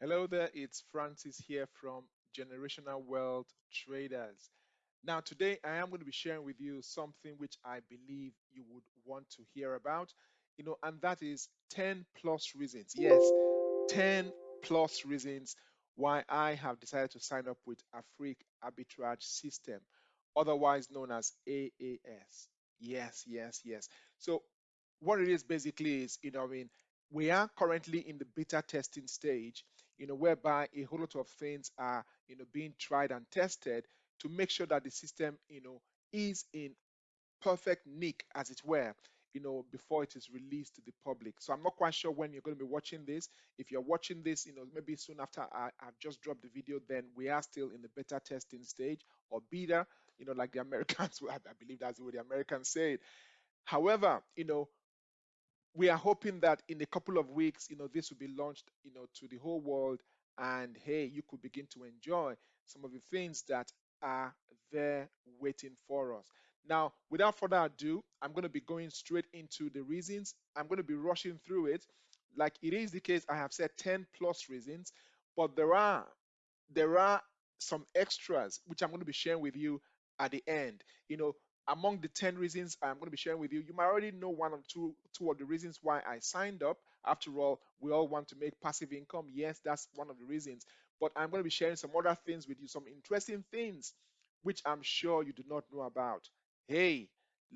Hello there, it's Francis here from Generational Wealth Traders. Now, today I am going to be sharing with you something which I believe you would want to hear about, you know, and that is 10 plus reasons. Yes, 10 plus reasons why I have decided to sign up with Afrique Arbitrage System, otherwise known as AAS. Yes, yes, yes. So, what it is basically is, you know, I mean, we are currently in the beta testing stage, you know, whereby a whole lot of things are, you know, being tried and tested to make sure that the system, you know, is in perfect nick, as it were, you know, before it is released to the public. So I'm not quite sure when you're going to be watching this. If you're watching this, you know, maybe soon after I, have just dropped the video, then we are still in the beta testing stage or beta, you know, like the Americans, I believe that's way the Americans say. However, you know, we are hoping that in a couple of weeks, you know, this will be launched, you know, to the whole world, and hey, you could begin to enjoy some of the things that are there waiting for us. Now, without further ado, I'm going to be going straight into the reasons. I'm going to be rushing through it. Like it is the case, I have said 10 plus reasons, but there are there are some extras which I'm going to be sharing with you at the end. You know, among the 10 reasons I'm going to be sharing with you, you might already know one or two, two of the reasons why I signed up. After all, we all want to make passive income. Yes, that's one of the reasons. But I'm going to be sharing some other things with you, some interesting things which I'm sure you do not know about. Hey,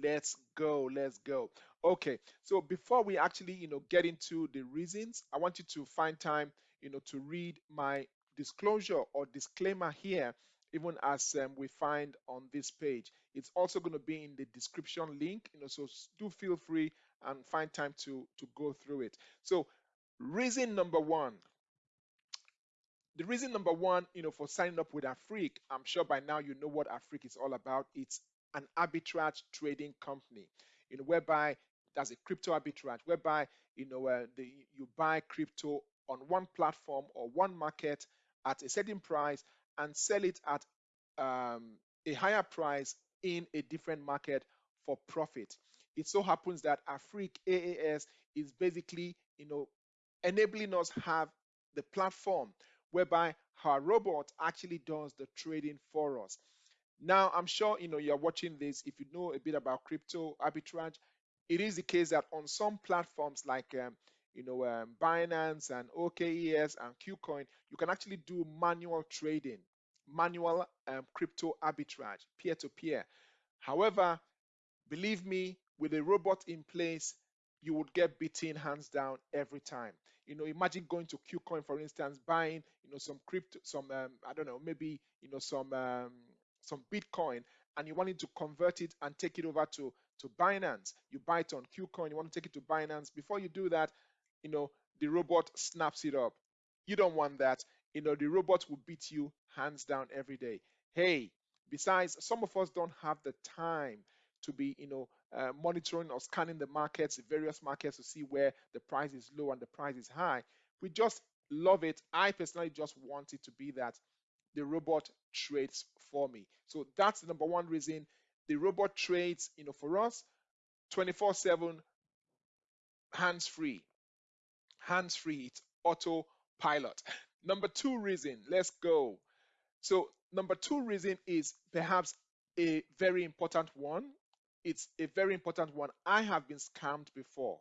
let's go, let's go. Okay, so before we actually, you know, get into the reasons, I want you to find time, you know, to read my disclosure or disclaimer here even as um, we find on this page. It's also going to be in the description link, you know, so do feel free and find time to, to go through it. So reason number one, the reason number one, you know, for signing up with Afrique, I'm sure by now you know what Afrique is all about. It's an arbitrage trading company, you know, whereby there's a crypto arbitrage, whereby you know uh, the, you buy crypto on one platform or one market at a certain price and sell it at um, a higher price in a different market for profit. It so happens that Afrique AAS is basically, you know, enabling us have the platform whereby our robot actually does the trading for us. Now, I'm sure you know you're watching this. If you know a bit about crypto arbitrage, it is the case that on some platforms like um, you know, um, Binance and OKX and KuCoin, you can actually do manual trading, manual um, crypto arbitrage, peer to peer. However, believe me, with a robot in place, you would get beaten hands down every time. You know, imagine going to KuCoin, for instance, buying, you know, some crypto, some, um, I don't know, maybe, you know, some, um, some Bitcoin, and you wanted to convert it and take it over to to Binance. You buy it on KuCoin, you want to take it to Binance. Before you do that, you know, the robot snaps it up. You don't want that. You know, the robot will beat you hands down every day. Hey, besides, some of us don't have the time to be, you know, uh, monitoring or scanning the markets, various markets to see where the price is low and the price is high. We just love it. I personally just want it to be that the robot trades for me. So that's the number one reason the robot trades, you know, for us 24/7 hands free hands free, it's autopilot. Number two reason, let's go. So, number two reason is perhaps a very important one. It's a very important one. I have been scammed before.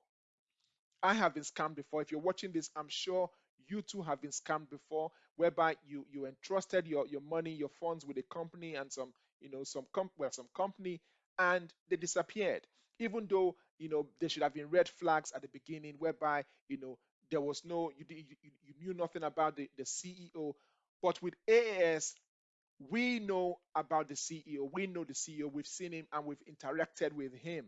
I have been scammed before. If you're watching this, I'm sure you too have been scammed before, whereby you you entrusted your your money, your funds with a company and some you know some comp well some company, and they disappeared. Even though you know there should have been red flags at the beginning, whereby you know there was no you, you, you knew nothing about the, the ceo but with aas we know about the ceo we know the ceo we've seen him and we've interacted with him.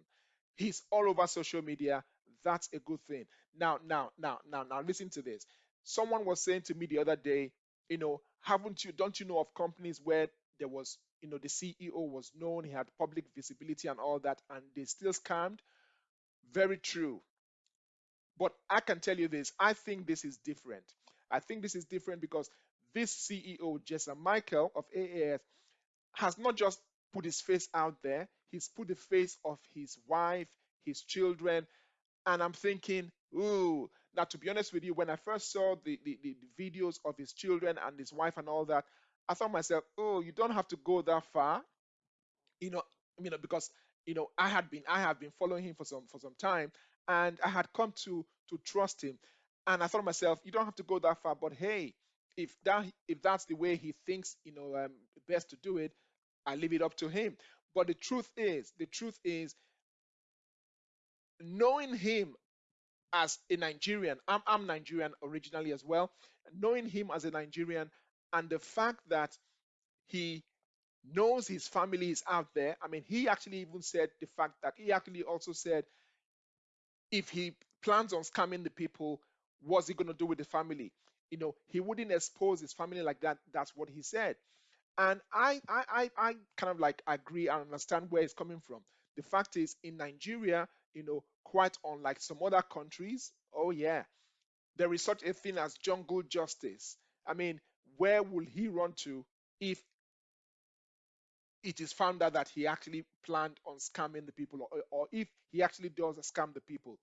He's all over social media. That's a good thing. Now now now now now listen to this. Someone was saying to me the other day you know haven't you don't you know of companies where there was you know the ceo was known he had public visibility and all that and they still scammed? Very true but I can tell you this I think this is different. I think this is different because this CEO, Jason Michael of AAS, has not just put his face out there, he's put the face of his wife, his children. And I'm thinking, ooh, Now, to be honest with you, when I first saw the, the, the, the videos of his children and his wife and all that, I thought myself, oh, you don't have to go that far, you know, you know, because you know I had been I have been following him for some for some time, and I had come to to trust him, and I thought to myself, you don't have to go that far, but hey, if that if that's the way he thinks, you know, um, best to do it, I leave it up to him. But the truth is, the truth is, knowing him as a Nigerian, I'm, I'm Nigerian originally as well, knowing him as a Nigerian and the fact that he knows his family is out there. I mean, he actually even said the fact that he actually also said if he plans on scamming the people, what's he going to do with the family? You know, he wouldn't expose his family like that. That's what he said. And I, I, I, I kind of like agree and understand where he's coming from. The fact is, in Nigeria, you know, quite unlike some other countries, oh yeah, there is such a thing as jungle justice. I mean, where will he run to if it is found out that he actually planned on scamming the people or, or if he actually does scam the people?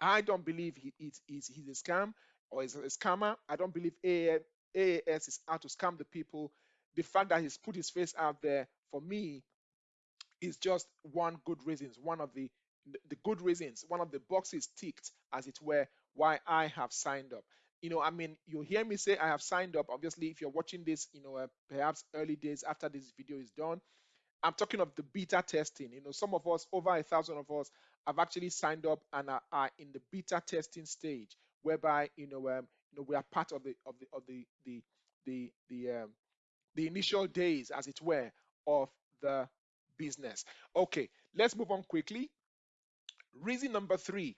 I don't believe he is he's, he's a scam or is a scammer. I don't believe AAS is out to scam the people. The fact that he's put his face out there for me is just one good reasons, one of the the good reasons, one of the boxes ticked, as it were, why I have signed up. You know, I mean, you hear me say I have signed up. Obviously, if you're watching this, you know, uh, perhaps early days after this video is done, I'm talking of the beta testing. You know, some of us, over a thousand of us, have actually signed up and are, are in the beta testing stage, whereby you know, um, you know, we are part of the of the of the the the the um, the initial days, as it were, of the business. Okay, let's move on quickly. Reason number three.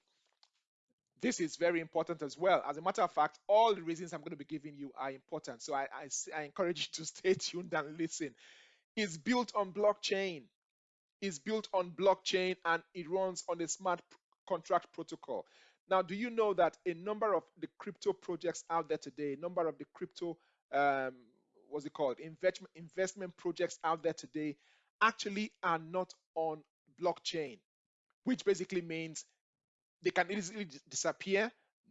This is very important as well. As a matter of fact, all the reasons I'm going to be giving you are important. So I, I, I encourage you to stay tuned and listen. It's built on blockchain. It's built on blockchain and it runs on a smart contract protocol. Now, do you know that a number of the crypto projects out there today, a number of the crypto, um, what's it called, investment investment projects out there today, actually are not on blockchain which basically means they can easily disappear.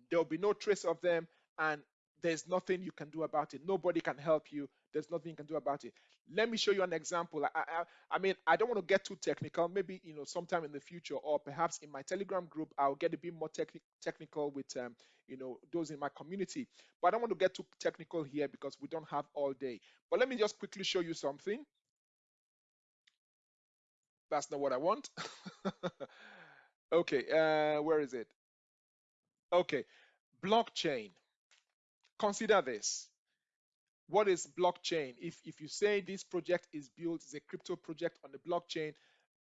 There will be no trace of them, and there's nothing you can do about it. Nobody can help you. There's nothing you can do about it. Let me show you an example. I, I, I mean, I don't want to get too technical. Maybe you know, sometime in the future, or perhaps in my Telegram group, I'll get a bit more techni- technical with um, you know those in my community. But I don't want to get too technical here because we don't have all day. But let me just quickly show you something. That's not what I want. okay, uh, where is it? Okay, blockchain. Consider this. What is blockchain? If, if you say this project is built, is a crypto project on the blockchain,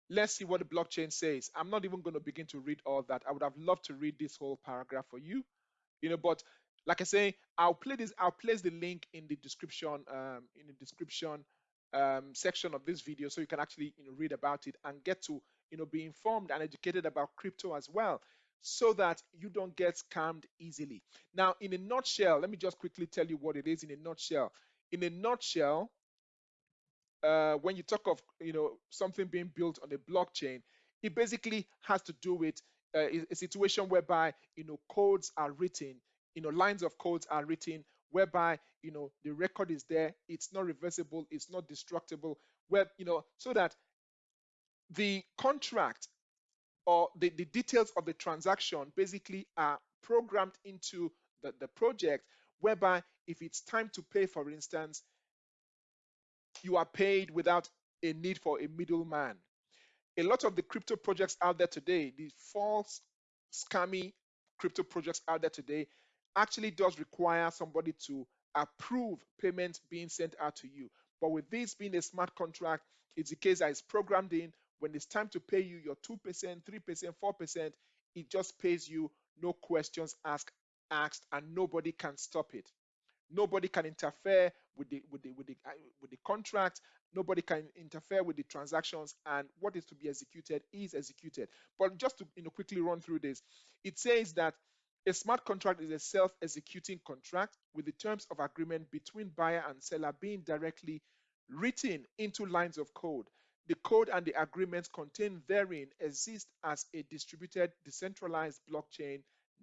let's see what the blockchain says. I'm not even going to begin to read all that. I would have loved to read this whole paragraph for you, you know, but like I say, I'll play this, I'll place the link in the description, um, in the description um, section of this video so you can actually you know read about it and get to you know be informed and educated about crypto as well so that you don't get scammed easily. Now in a nutshell let me just quickly tell you what it is in a nutshell. In a nutshell uh, when you talk of you know something being built on a blockchain it basically has to do with uh, a situation whereby you know codes are written you know lines of codes are written whereby you know the record is there it's not reversible it's not destructible where you know so that the contract or the, the details of the transaction basically are programmed into the, the project whereby if it's time to pay for instance you are paid without a need for a middleman a lot of the crypto projects out there today the false scammy crypto projects out there today actually does require somebody to approve payment being sent out to you. But with this being a smart contract, it's the case that is programmed in. When it's time to pay you your 2%, 3%, 4%, it just pays you, no questions asked, asked, and nobody can stop it. Nobody can interfere with the with the with the uh, with the contract. Nobody can interfere with the transactions, and what is to be executed is executed. But just to you know quickly run through this, it says that a smart contract is a self-executing contract with the terms of agreement between buyer and seller being directly written into lines of code. The code and the agreements contained therein exist as a distributed, decentralized blockchain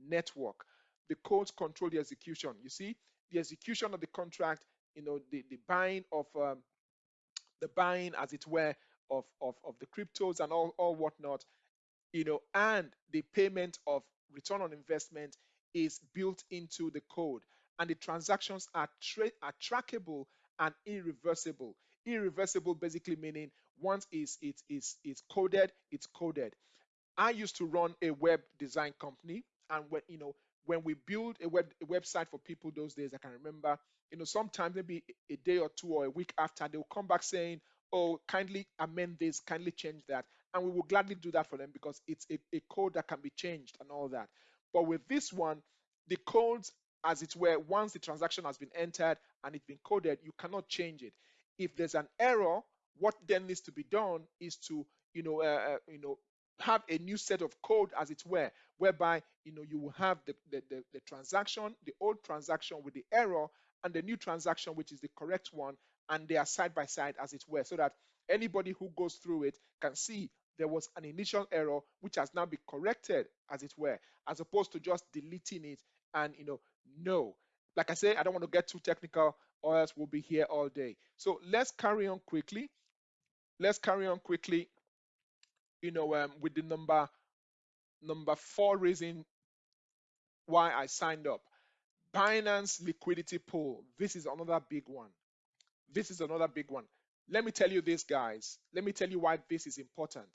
network. the codes control the execution. You see, the execution of the contract, you know, the, the buying of um, the buying, as it were, of, of, of the cryptos and all, all whatnot, you know, and the payment of return on investment is built into the code. And the transactions are, tra- are trackable and irreversible. Irreversible basically meaning once is it is it's coded, it's coded. I used to run a web design company, and when you know when we build a web a website for people those days, I can remember, you know, sometimes maybe a day or two or a week after, they will come back saying, "Oh, kindly amend this, kindly change that," and we will gladly do that for them because it's a, a code that can be changed and all that. But with this one, the codes, as it were, once the transaction has been entered and it's been coded, you cannot change it. If there's an error, what then needs to be done is to, you know, uh, uh, you know, have a new set of code as it were whereby you know you will have the, the, the, the, transaction the old transaction with the error and the new transaction which is the correct one and they are side by side as it were so that anybody who goes through it can see there was an initial error which has now been corrected as it were as opposed to just deleting it and you know no. Like i say i don't want to get too technical or else we'll be here all day. So let's carry on quickly let's carry on quickly you know, um, with the number number four reason why I signed up. Binance liquidity pool. This is another big one. This is another big one. Let me tell you this, guys. Let me tell you why this is important.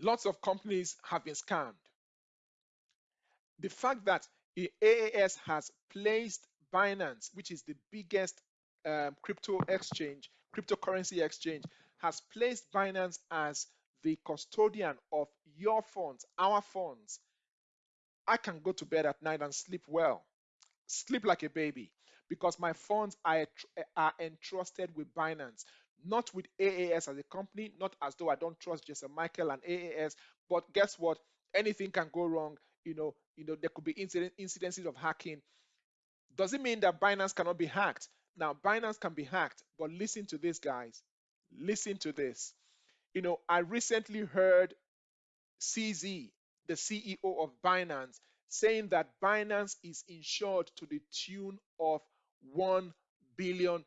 Lots of companies have been scammed. The fact that AAS has placed Binance, which is the biggest um, crypto exchange, cryptocurrency exchange, has placed Binance as the custodian of your funds, our funds, I can go to bed at night and sleep well, sleep like a baby, because my funds are, are entrusted with Binance, not with AAS as a company, not as though I don't trust Jason Michael and AAS, but guess what? Anything can go wrong. You know, you know, there could be incident, incidences of hacking. Does it mean that Binance cannot be hacked? Now, Binance can be hacked, but listen to this, guys. Listen to this. You know, I recently heard CZ, the CEO of Binance, saying that Binance is insured to the tune of $1 billion.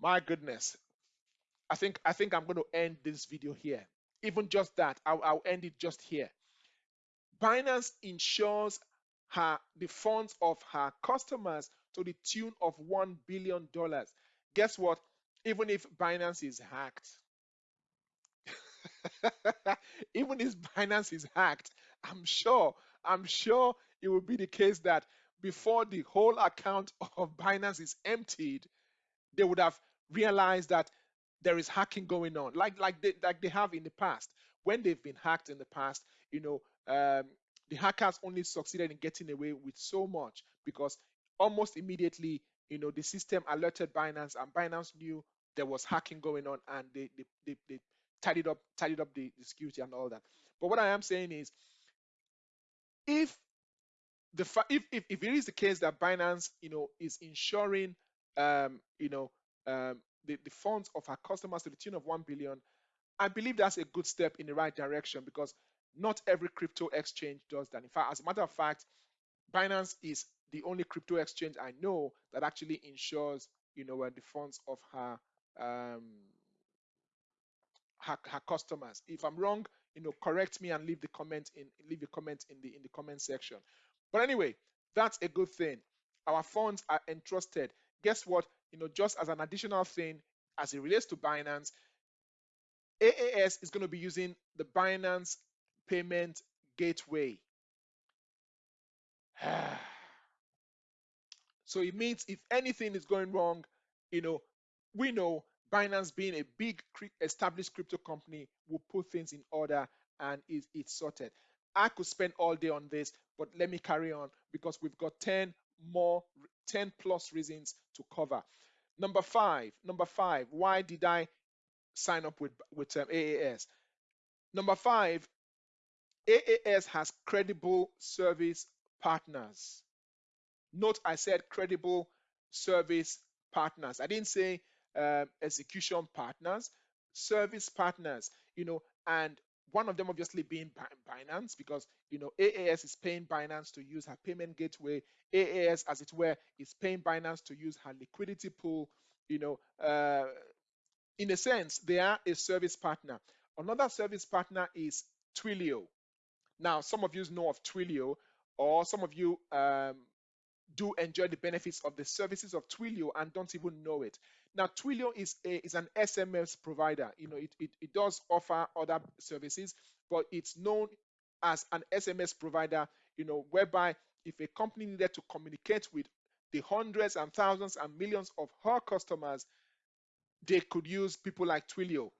My goodness. I think I think I'm going to end this video here. Even just that, I'll, I'll end it just here. Binance insures her the funds of her customers to the tune of $1 billion. Guess what? even if Binance is hacked, even if Binance is hacked, I'm sure, I'm sure it will be the case that before the whole account of Binance is emptied, they would have realized that there is hacking going on, like like they like they have in the past. When they've been hacked in the past, you know, um, the hackers only succeeded in getting away with so much because almost immediately, you know, the system alerted Binance, and Binance knew there was hacking going on and they they, they, they tidied up tidied up the, the security and all that. But what I am saying is if the if, if if it is the case that Binance, you know, is insuring um, you know, um, the, the funds of our customers to the tune of 1 billion, I believe that's a good step in the right direction because not every crypto exchange does that. In fact, as a matter of fact, Binance is the only crypto exchange I know that actually insures, you know, the funds of her um, her, her customers. If I'm wrong, you know, correct me and leave the comment in leave a comment in the in the comment section. But anyway, that's a good thing. Our funds are entrusted. Guess what? You know, just as an additional thing, as it relates to Binance, AAS is going to be using the Binance Payment Gateway. so it means if anything is going wrong, you know, we know Binance being a big established crypto company will put things in order and it's, sorted. I could spend all day on this, but let me carry on because we've got 10 more, 10 plus reasons to cover. Number five, number five, why did I sign up with, with um, AAS? Number five, AAS has credible service partners. Note I said credible service partners. I didn't say uh, execution partners, service partners, you know, and one of them obviously being Binance because you know AAS is paying Binance to use her payment gateway. AAS, as it were, is paying Binance to use her liquidity pool. You know, uh, in a sense, they are a service partner. Another service partner is Twilio. Now, some of you know of Twilio, or some of you um, do enjoy the benefits of the services of Twilio and don't even know it. Now, Twilio is a, is an SMS provider. You know, it, it, it does offer other services, but it's known as an SMS provider, you know, whereby if a company needed to communicate with the hundreds and thousands and millions of her customers, they could use people like Twilio.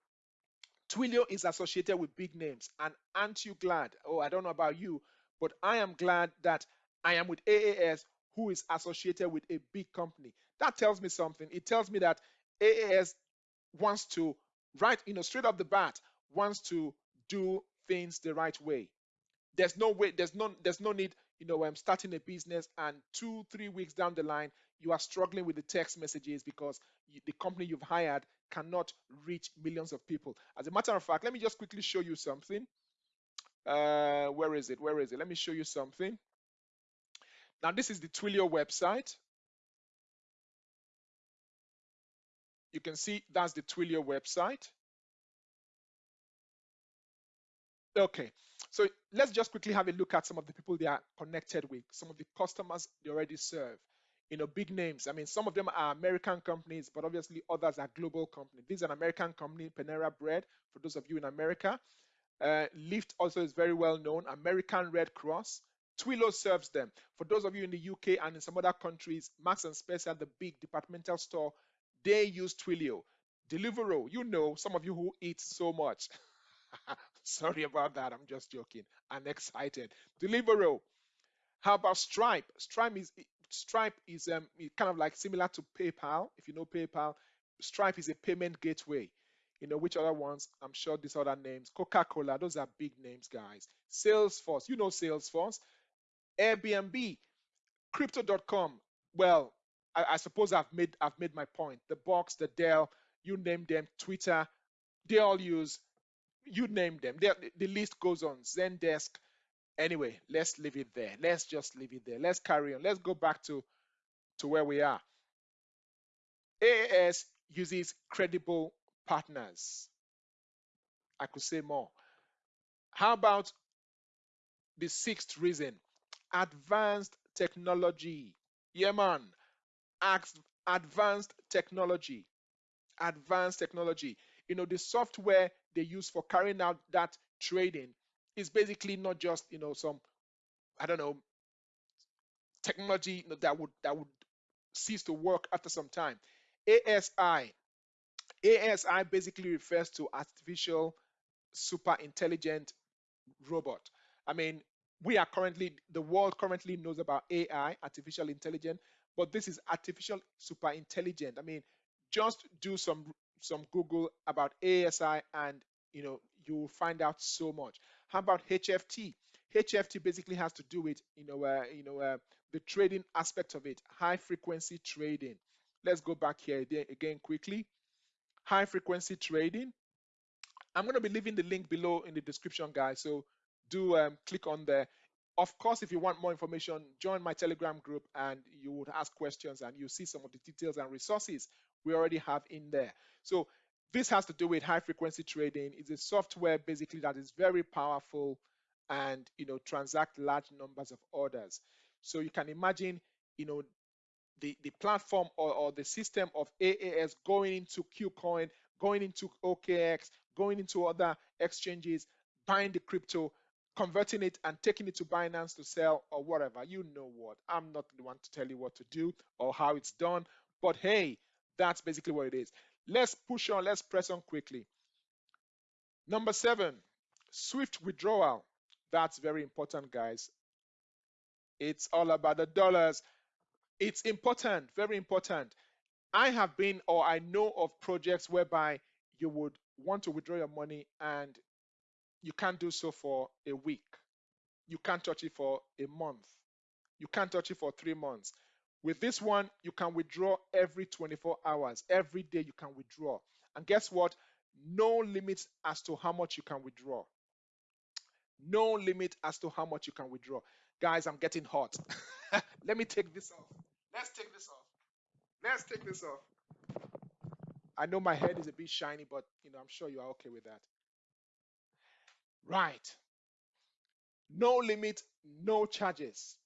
Twilio is associated with big names, and aren't you glad? Oh, I don't know about you, but I am glad that I am with AAS, who is associated with a big company. That tells me something. It tells me that AAS wants to, right, you know, straight off the bat, wants to do things the right way. There's no way, there's no, there's no need, you know, I'm starting a business and two, three weeks down the line, you are struggling with the text messages because you, the company you've hired cannot reach millions of people. As a matter of fact, let me just quickly show you something. Uh, where is it? Where is it? Let me show you something. Now, this is the Twilio website. You can see that's the Twilio website. Okay, so let's just quickly have a look at some of the people they are connected with, some of the customers they already serve. You know, big names. I mean, some of them are American companies, but obviously others are global companies. This is an American company, Panera Bread, for those of you in America. Uh, Lyft also is very well known. American Red Cross. Twilio serves them. For those of you in the UK and in some other countries, Marks and Spencer, the big departmental store, they use Twilio. Deliveroo, you know, some of you who eat so much. Sorry about that. I'm just joking. I'm excited. Deliveroo. How about Stripe? Stripe is Stripe is um, kind of like similar to PayPal. If you know PayPal, Stripe is a payment gateway. You know which other ones? I'm sure these other names. Coca-Cola. Those are big names, guys. Salesforce. You know Salesforce. Airbnb. Crypto.com. Well, I, I suppose I've made I've made my point. The Box, the Dell, you name them. Twitter. They all use you name them. They, the list goes on. Zendesk. Anyway, let's leave it there. Let's just leave it there. Let's carry on. Let's go back to, to where we are. AAS uses credible partners. I could say more. How about the sixth reason? Advanced technology. Yeah, man. Advanced technology. Advanced technology you know the software they use for carrying out that trading is basically not just you know some i don't know technology that would that would cease to work after some time asi asi basically refers to artificial super intelligent robot i mean we are currently the world currently knows about ai artificial intelligence but this is artificial super intelligent i mean just do some some Google about ASI and you know you will find out so much. How about HFT? HFT basically has to do with you know uh, you know uh, the trading aspect of it, high frequency trading. Let's go back here again quickly. High frequency trading. I'm going to be leaving the link below in the description, guys. So do um, click on there. Of course, if you want more information, join my Telegram group and you would ask questions and you see some of the details and resources we already have in there. So this has to do with high frequency trading. It's a software basically that is very powerful and you know transact large numbers of orders. So you can imagine, you know, the, the platform or, or the system of AAS going into KuCoin, going into OKX, going into other exchanges, buying the crypto, converting it and taking it to Binance to sell or whatever. You know what? I'm not the one to tell you what to do or how it's done. But hey, that's basically what it is. Let's push on, let's press on quickly. Number seven, swift withdrawal. That's very important, guys. It's all about the dollars. It's important, very important. I have been or I know of projects whereby you would want to withdraw your money and you can't do so for a week. You can't touch it for a month. You can't touch it for three months. With this one, you can withdraw every 24 hours. Every day you can withdraw. And guess what? No limits as to how much you can withdraw. No limit as to how much you can withdraw. Guys, I'm getting hot. Let me take this off. Let's take this off. Let's take this off. I know my head is a bit shiny, but you know, I'm sure you are okay with that. Right. No limit, no charges.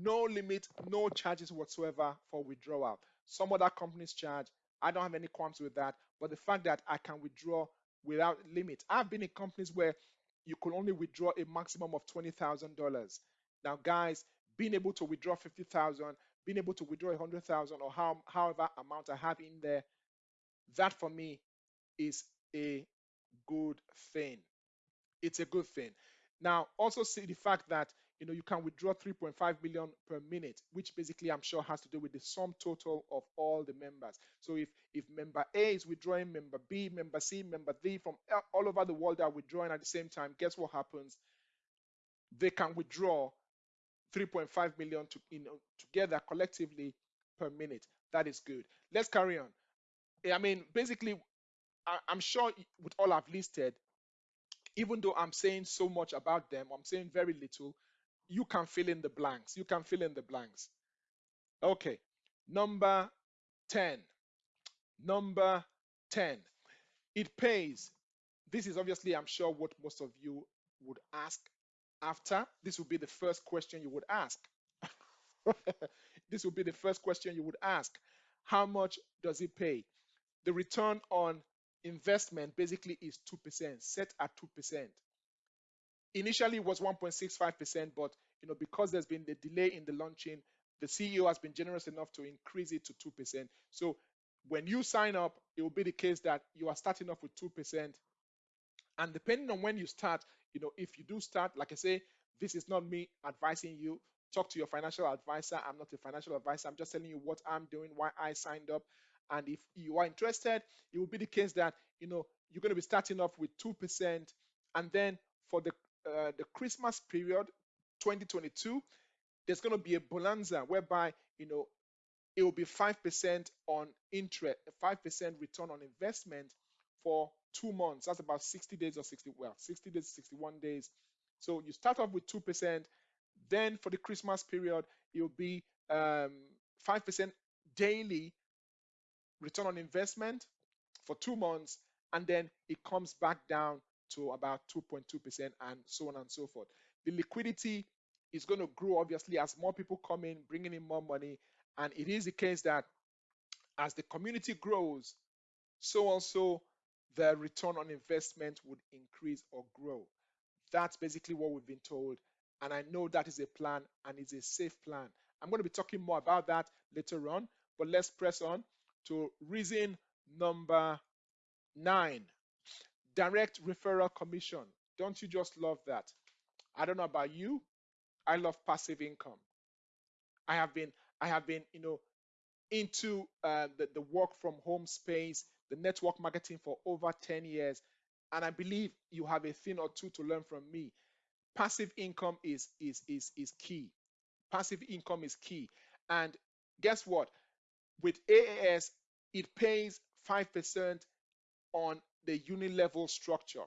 No limit, no charges whatsoever for withdrawal. Some other companies charge. I don't have any qualms with that. But the fact that I can withdraw without limit. I've been in companies where you could only withdraw a maximum of $20,000. Now, guys, being able to withdraw 50,000, being able to withdraw 100,000 or how, however amount I have in there, that for me is a good thing. It's a good thing. Now, also see the fact that you know you can withdraw 3.5 million per minute, which basically I'm sure has to do with the sum total of all the members. So if if member A is withdrawing, member B, member C, member D from all over the world are withdrawing at the same time, guess what happens? They can withdraw 3.5 million to, you know, together collectively per minute. That is good. Let's carry on. I mean, basically, I, I'm sure with all I've listed, even though I'm saying so much about them, I'm saying very little, you can fill in the blanks. You can fill in the blanks. Okay, number 10. Number 10. It pays. This is obviously, I'm sure, what most of you would ask after. This would be the first question you would ask. this would be the first question you would ask. How much does it pay? The return on investment basically is 2%, set at 2%. Initially it was 1.65%, but you know, because there's been the delay in the launching, the CEO has been generous enough to increase it to 2%. So when you sign up, it will be the case that you are starting off with 2%. And depending on when you start, you know, if you do start, like I say, this is not me advising you. Talk to your financial advisor. I'm not a financial advisor. I'm just telling you what I'm doing, why I signed up. And if you are interested, it will be the case that you know you're going to be starting off with two percent, and then for the uh, the Christmas period, 2022, there's going to be a bonanza whereby you know it will be five percent on interest, five percent return on investment for two months. That's about 60 days or 60 well, 60 days, 61 days. So you start off with two percent. Then for the Christmas period, it will be um, five percent daily return on investment for two months, and then it comes back down to about 2.2% and so on and so forth. The liquidity is going to grow obviously as more people come in, bringing in more money. And it is the case that as the community grows, so also the return on investment would increase or grow. That's basically what we've been told. And I know that is a plan and it's a safe plan. I'm going to be talking more about that later on, but let's press on to reason number nine direct referral commission. Don't you just love that? I don't know about you. I love passive income. I have been, I have been, you know, into uh, the, the work from home space, the network marketing for over 10 years. And I believe you have a thing or two to learn from me. Passive income is is is is key. Passive income is key. And guess what? With AAS, it pays 5% on the unit level structure,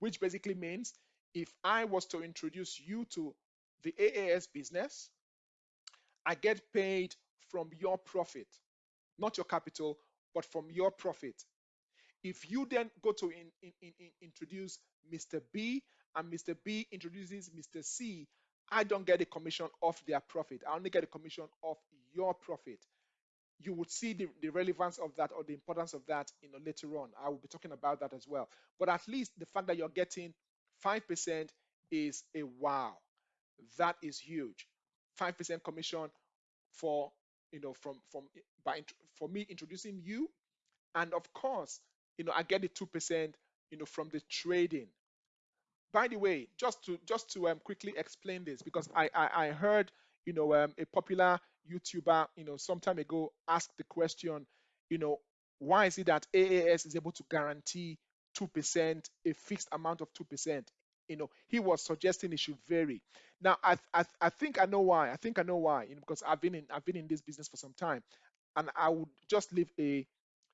which basically means if I was to introduce you to the AAS business, I get paid from your profit, not your capital, but from your profit. If you then go to in, in, in, introduce Mr. B and Mr. B introduces Mr. C, I don't get a commission off their profit. I only get a commission off your profit you would see the, the relevance of that or the importance of that you know later on. I will be talking about that as well. But at least the fact that you're getting 5% is a wow. That is huge. 5% commission for you know from from by for me introducing you. And of course you know i get the 2% you know from the trading. By the way just to just to um, quickly explain this because i i, I heard you know um, a popular YouTuber, you know, some time ago asked the question, you know, why is it that AAS is able to guarantee 2%, a fixed amount of 2%? You know, he was suggesting it should vary. Now, I, I, I think I know why. I think I know why, you know, because I've been in I've been in this business for some time, and I would just leave a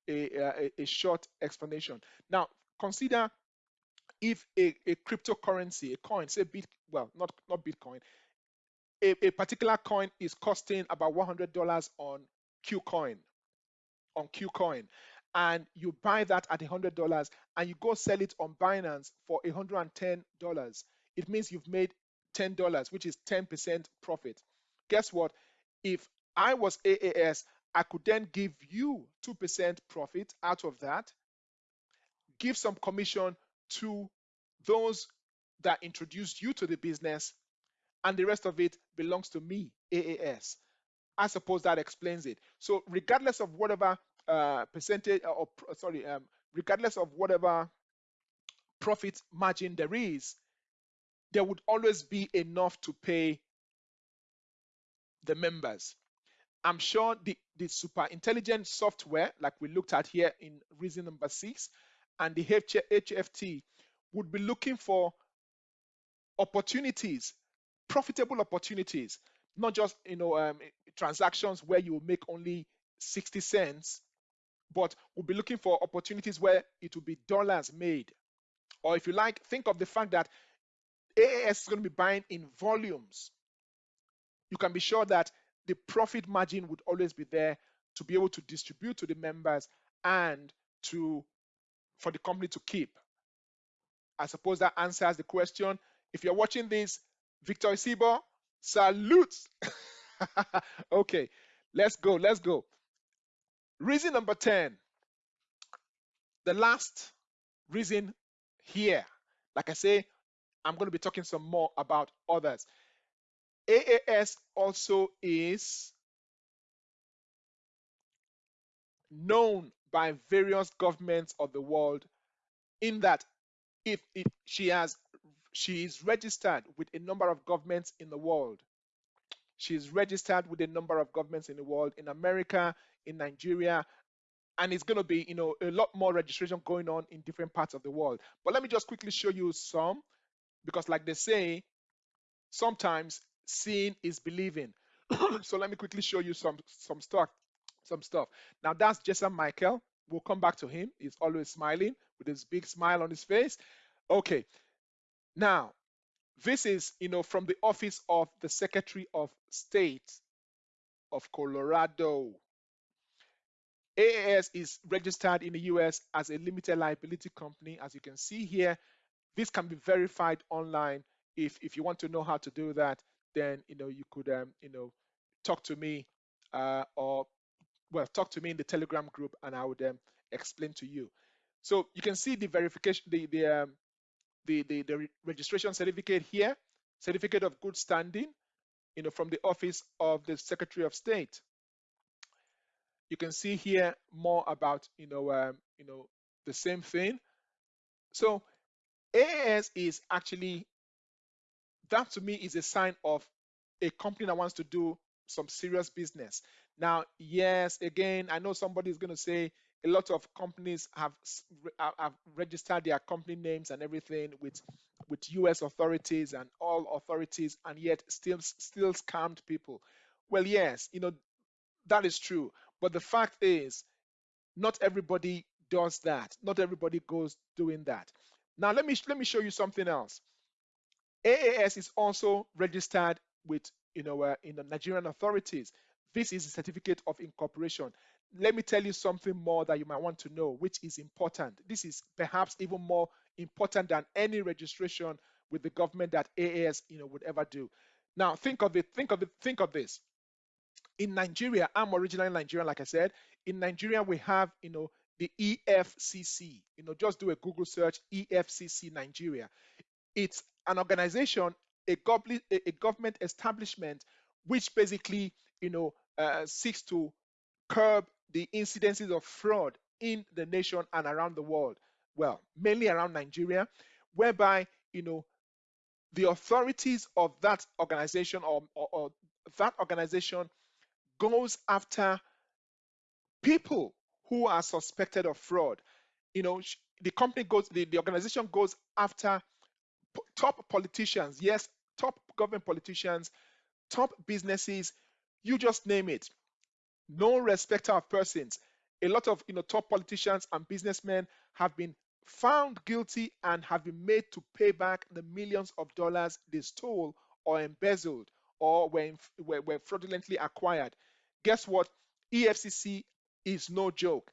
a, a, a short explanation. Now, consider if a, a cryptocurrency, a coin, say bit, well, not not Bitcoin, a, a particular coin is costing about $100 on KuCoin, on KuCoin, and you buy that at $100 and you go sell it on Binance for $110, it means you've made $10, which is 10% profit. Guess what? If I was AAS, I could then give you 2% profit out of that, give some commission to those that introduced you to the business, and the rest of it belongs to me, AAS. I suppose that explains it. So regardless of whatever uh, percentage uh, or sorry, um, regardless of whatever profit margin there is, there would always be enough to pay the members. I'm sure the, the super intelligent software, like we looked at here in reason number six, and the HFT would be looking for opportunities, profitable opportunities, not just you know um, transactions where you make only 60 cents, but we'll be looking for opportunities where it will be dollars made. Or if you like, think of the fact that AAS is going to be buying in volumes. You can be sure that the profit margin would always be there to be able to distribute to the members and to for the company to keep. I suppose that answers the question. If you're watching this, Victor Isibo, salute. okay, let's go, let's go. Reason number 10. The last reason here, like I say, I'm going to be talking some more about others. AAS also is known by various governments of the world in that if it, she has she is registered with a number of governments in the world she is registered with a number of governments in the world in america in nigeria and it's going to be you know a lot more registration going on in different parts of the world but let me just quickly show you some because like they say sometimes seeing is believing so let me quickly show you some some stuff some stuff. Now that's Jason Michael. We'll come back to him. He's always smiling with his big smile on his face. Okay. Now, this is, you know, from the office of the Secretary of State of Colorado. AAS is registered in the US as a limited liability company. As you can see here, this can be verified online. If, if you want to know how to do that, then, you know, you could, um, you know, talk to me uh, or well, talk to me in the Telegram group and I would um, explain to you. So you can see the verification, the the, um, the the the registration certificate here, certificate of good standing, you know, from the office of the Secretary of State. You can see here more about you know um, you know the same thing. So AAS is actually that to me is a sign of a company that wants to do some serious business. Now, yes, again, I know somebody is going to say a lot of companies have have registered their company names and everything with with U.S. authorities and all authorities, and yet still still scammed people. Well, yes, you know that is true, but the fact is, not everybody does that. Not everybody goes doing that. Now, let me let me show you something else. AAS is also registered with you know uh, in the Nigerian authorities. This is a certificate of incorporation. Let me tell you something more that you might want to know, which is important. This is perhaps even more important than any registration with the government that AAS you know would ever do. Now think of it, think of it, think of this. In Nigeria, I'm originally Nigerian, like I said. In Nigeria, we have you know the EFCC. You know, just do a Google search, EFCC Nigeria. It's an organization, a, a government establishment, which basically you know uh, seeks to curb the incidences of fraud in the nation and around the world. Well, mainly around Nigeria, whereby you know the authorities of that organization or, or, or that organization goes after people who are suspected of fraud. You know, the company goes, the, the organization goes after top politicians, yes, top government politicians, top businesses, you just name it. No respecter of persons. A lot of you know top politicians and businessmen have been found guilty and have been made to pay back the millions of dollars they stole or embezzled or were, were, were fraudulently acquired. Guess what? EFCC is no joke.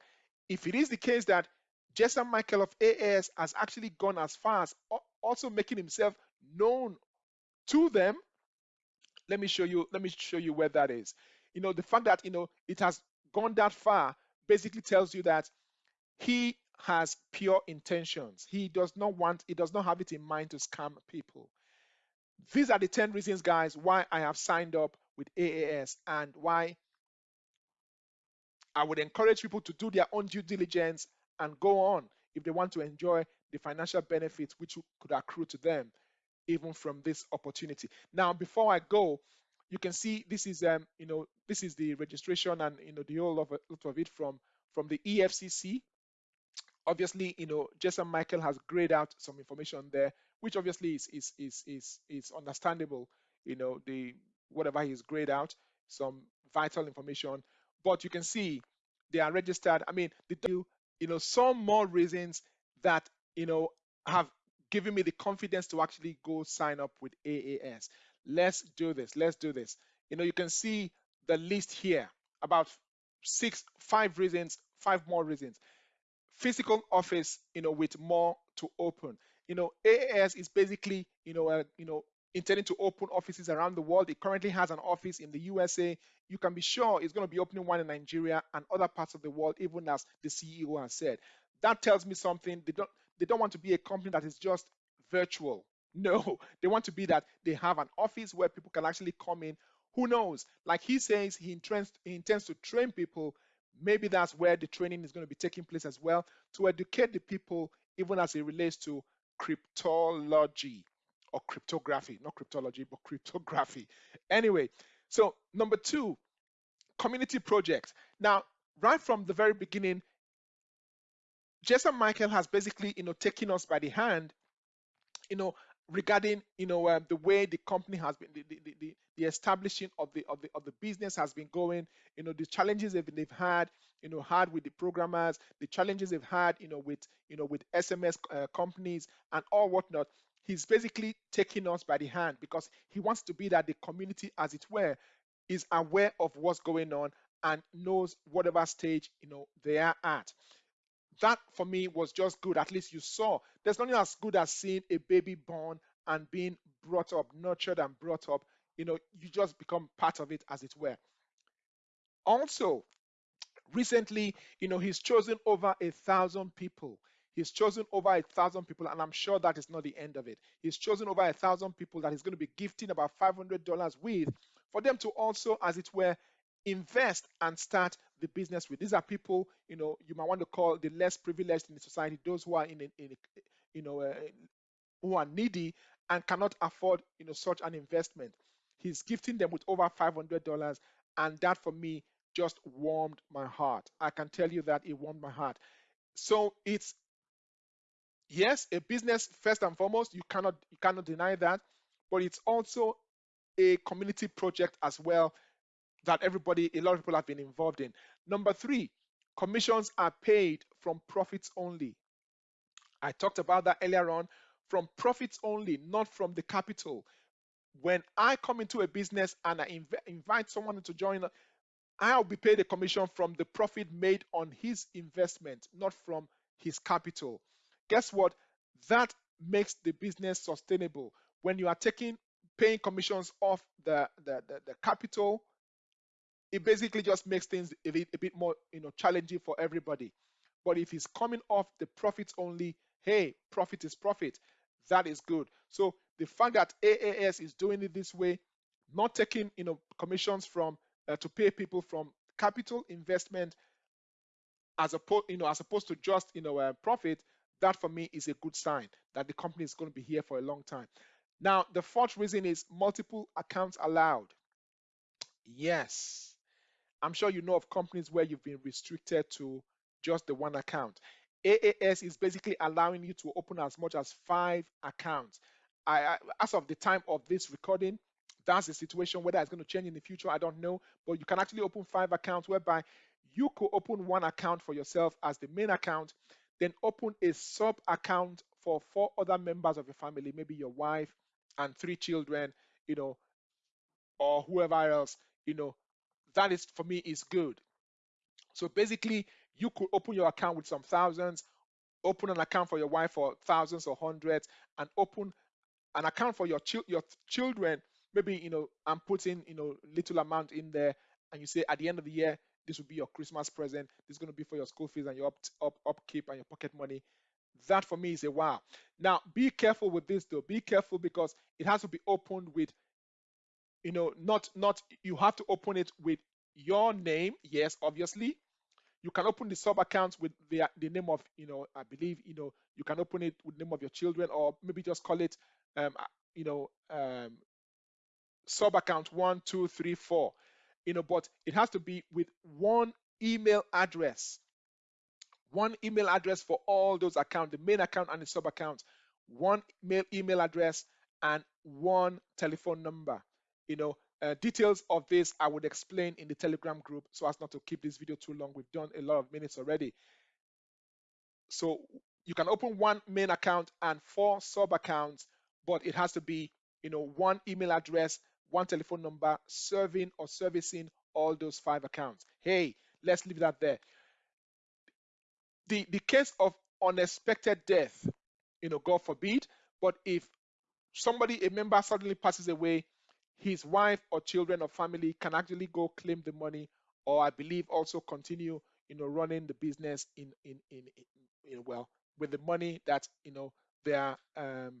If it is the case that Jason Michael of AAS has actually gone as far as also making himself known to them, let me show you. Let me show you where that is. You know, the fact that you know it has gone that far basically tells you that he has pure intentions. He does not want. He does not have it in mind to scam people. These are the 10 reasons, guys, why I have signed up with AAS and why I would encourage people to do their own due diligence and go on if they want to enjoy the financial benefits which could accrue to them even from this opportunity. Now, before I go, you can see this is um you know this is the registration and you know the whole of, lot of it from from the EFCC. Obviously, you know Jason Michael has grayed out some information there, which obviously is is is is is understandable. You know the whatever he's grayed out, some vital information, but you can see they are registered. I mean, the you know some more reasons that you know have given me the confidence to actually go sign up with AAS. Let's do this. Let's do this. You know, you can see the list here about six, five reasons, five more reasons. Physical office, you know, with more to open. You know, AAS is basically, you know, uh, you know, intending to open offices around the world. It currently has an office in the USA. You can be sure it's going to be opening one in Nigeria and other parts of the world, even as the CEO has said. That tells me something. They don't they don't want to be a company that is just virtual. No, they want to be that they have an office where people can actually come in. Who knows? Like he says, he intends, he intends to train people. Maybe that's where the training is going to be taking place as well to educate the people, even as it relates to cryptology or cryptography, not cryptology, but cryptography. Anyway, so number two, community projects. Now, right from the very beginning, Jason Michael has basically, you know, taken us by the hand, you know, regarding, you know, um, the way the company has been, the, the, the, the, establishing of the of the of the business has been going, you know, the challenges they've, they've had, you know, had with the programmers, the challenges they've had, you know, with you know with SMS uh, companies and all whatnot. He's basically taking us by the hand because he wants to be that the community, as it were, is aware of what's going on and knows whatever stage you know they are at that for me was just good. At least you saw. There's nothing as good as seeing a baby born and being brought up, nurtured and brought up. You know, you just become part of it, as it were. Also, recently, you know, he's chosen over a thousand people. He's chosen over a thousand people, and I'm sure that is not the end of it. He's chosen over a thousand people that he's going to be gifting about $500 with for them to also, as it were, invest and start the business with. These are people, you know, you might want to call the less privileged in the society, those who are in, in you know, uh, who are needy and cannot afford, you know, such an investment. He's gifting them with over $500, and that for me just warmed my heart. I can tell you that it warmed my heart. So it's yes, a business first and foremost. You cannot you cannot deny that, but it's also a community project as well that everybody, a lot of people have been involved in. Number three, commissions are paid from profits only. I talked about that earlier on from profits only, not from the capital. When I come into a business and I inv invite someone to join, I'll be paid a commission from the profit made on his investment, not from his capital. Guess what? That makes the business sustainable. When you are taking paying commissions off the, the, the, the capital, it basically just makes things a bit, a bit more you know challenging for everybody. But if it's coming off the profits only hey profit is profit. That is good. So the fact that aas is doing it this way not taking you know commissions from uh, to pay people from capital investment as opposed you know as opposed to just you know uh, profit that for me is a good sign that the company is going to be here for a long time. Now the fourth reason is multiple accounts allowed. Yes I'm sure you know of companies where you've been restricted to just the one account. AAS is basically allowing you to open as much as five accounts. I, as of the time of this recording, that's the situation. Whether it's going to change in the future, I don't know. But you can actually open five accounts whereby you could open one account for yourself as the main account. then open a sub account for four other members of your family, maybe your wife and three children, you know, or whoever else, you know, that is for me is good. So basically, you could open your account with some thousands, open an account for your wife for thousands or hundreds, and open an account for your chil- your children. Maybe you know, I'm putting you know little amount in there, and you say at the end of the year, this will be your Christmas present. This is going to be for your school fees and your up, up upkeep and your pocket money. That for me is a wow. Now be careful with this though. Be careful because it has to be opened with you know not not you have to open it with your name yes obviously. You can open the sub accounts with the the name of you know i believe you know you can open it with name of your children or maybe just call it um you know um sub account one two three four. You know but it has to be with one email address. One email address for all those accounts the main account and the sub account one mail email address and one telephone number you know uh, details of this i would explain in the telegram group so as not to keep this video too long. We've done a lot of minutes already. So you can open one main account and four sub accounts but it has to be you know one email address one telephone number serving or servicing all those five accounts. Hey let's leave that there. The the case of unexpected death you know god forbid but if somebody a member suddenly passes away his wife or children or family can actually go claim the money or i believe also continue you know running the business in in in, in, in well with the money that you know their um,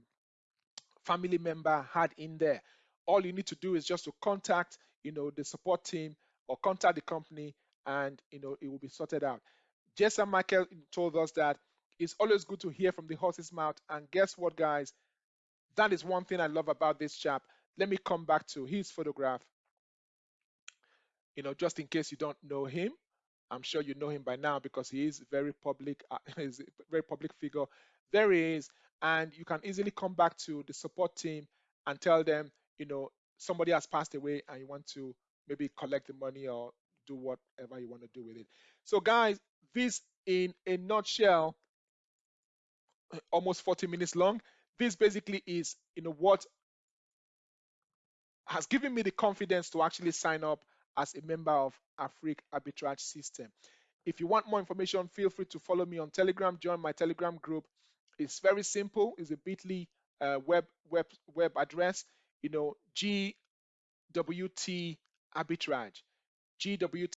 family member had in there. All you need to do is just to contact you know the support team or contact the company and you know it will be sorted out. Jason michael told us that it's always good to hear from the horse's mouth. And guess what guys? That is one thing i love about this chap let me come back to his photograph. You know just in case you don't know him i'm sure you know him by now because he is very public uh, he's a very public figure. There he is and you can easily come back to the support team and tell them you know somebody has passed away and you want to maybe collect the money or do whatever you want to do with it. So guys this in a nutshell almost 40 minutes long. This basically is you know what has given me the confidence to actually sign up as a member of Afrique Arbitrage System. If you want more information, feel free to follow me on Telegram. Join my Telegram group. It's very simple. It's a Bitly uh, web web web address. You know, GWT Arbitrage. GWT